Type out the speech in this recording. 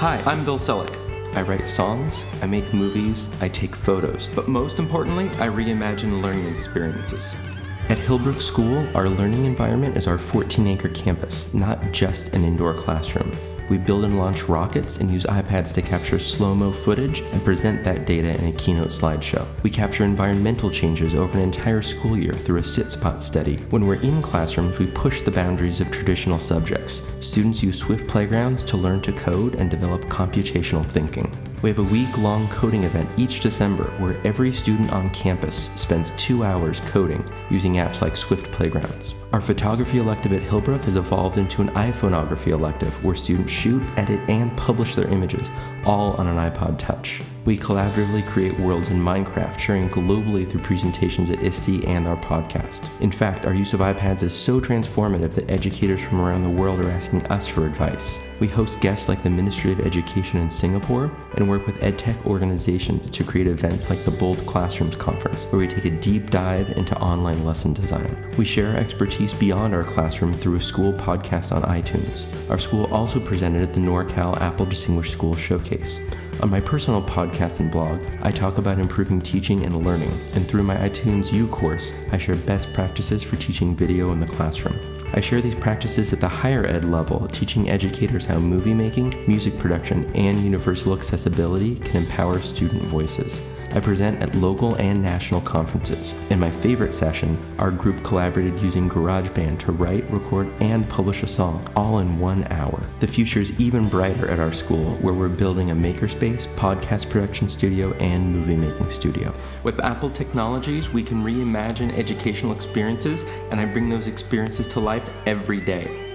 Hi, I'm Bill Selleck. I write songs, I make movies, I take photos, but most importantly, I reimagine learning experiences. At Hillbrook School, our learning environment is our 14 acre campus, not just an indoor classroom. We build and launch rockets and use iPads to capture slow mo footage and present that data in a keynote slideshow. We capture environmental changes over an entire school year through a sit spot study. When we're in classrooms, we push the boundaries of traditional subjects. Students use Swift playgrounds to learn to code and develop computational thinking. We have a week long coding event each December where every student on campus spends two hours coding using apps like Swift Playgrounds. Our photography elective at Hillbrook has evolved into an iPhoneography elective where students shoot, edit, and publish their images, all on an iPod Touch. We collaboratively create worlds in Minecraft, sharing globally through presentations at ISTE and our podcast. In fact, our use of iPads is so transformative that educators from around the world are asking us for advice. We host guests like the Ministry of Education in Singapore and work with edtech organizations to create events like the Bold Classrooms Conference, where we take a deep dive into online lesson design. We share our expertise beyond our classroom through a school podcast on iTunes. Our school also presented at the NorCal Apple Distinguished School Showcase. On my personal podcast and blog, I talk about improving teaching and learning, and through my iTunes U course, I share best practices for teaching video in the classroom. I share these practices at the higher ed level, teaching educators how movie making, music production, and universal accessibility can empower student voices. I present at local and national conferences. In my favorite session, our group collaborated using GarageBand to write, record, and publish a song, all in one hour. The future is even brighter at our school, where we're building a makerspace, podcast production studio, and movie making studio. With Apple technologies, we can reimagine educational experiences, and I bring those experiences to life every day.